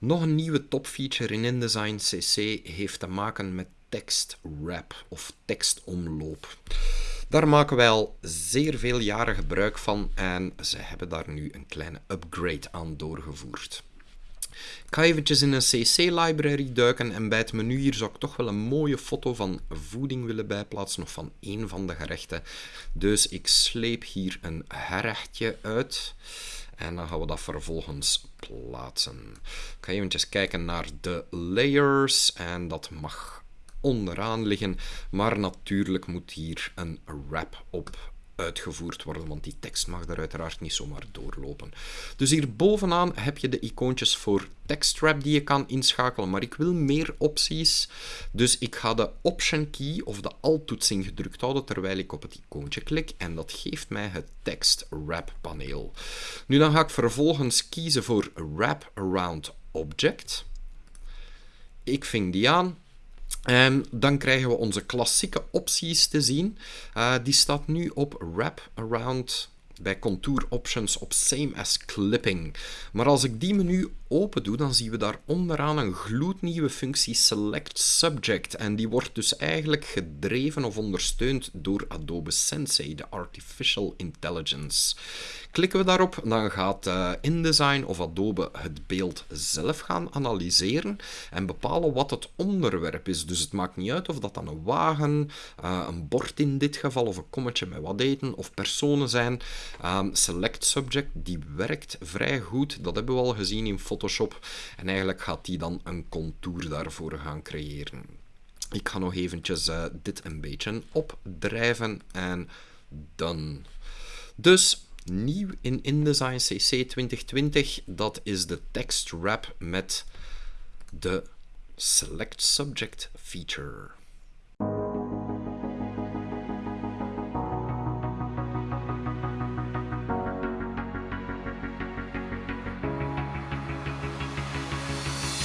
Nog een nieuwe topfeature in InDesign CC heeft te maken met tekstwrap of tekstomloop. Daar maken wij al zeer veel jaren gebruik van en ze hebben daar nu een kleine upgrade aan doorgevoerd. Ik ga eventjes in een CC-library duiken en bij het menu hier zou ik toch wel een mooie foto van voeding willen bijplaatsen of van een van de gerechten. Dus ik sleep hier een gerechtje uit. En dan gaan we dat vervolgens plaatsen. Ik ga eventjes kijken naar de layers en dat mag onderaan liggen. Maar natuurlijk moet hier een wrap op uitgevoerd worden, want die tekst mag daar uiteraard niet zomaar doorlopen. Dus hier bovenaan heb je de icoontjes voor tekstwrap die je kan inschakelen, maar ik wil meer opties, dus ik ga de Option key of de Alt-toetsing gedrukt houden terwijl ik op het icoontje klik en dat geeft mij het tekstwrap paneel. Nu dan ga ik vervolgens kiezen voor Wrap Around Object. Ik ving die aan, en dan krijgen we onze klassieke opties te zien. Uh, die staat nu op Wrap Around bij Contour Options op Same as Clipping. Maar als ik die menu open doe, dan zien we daar onderaan een gloednieuwe functie Select Subject. En die wordt dus eigenlijk gedreven of ondersteund door Adobe Sensei, de Artificial Intelligence. Klikken we daarop, dan gaat uh, InDesign of Adobe het beeld zelf gaan analyseren en bepalen wat het onderwerp is. Dus het maakt niet uit of dat dan een wagen, uh, een bord in dit geval, of een kommetje met wat eten, of personen zijn. Um, select Subject, die werkt vrij goed. Dat hebben we al gezien in Photoshop. En eigenlijk gaat die dan een contour daarvoor gaan creëren. Ik ga nog eventjes uh, dit een beetje opdrijven en dan. Dus nieuw in InDesign CC 2020, dat is de text wrap met de Select Subject feature.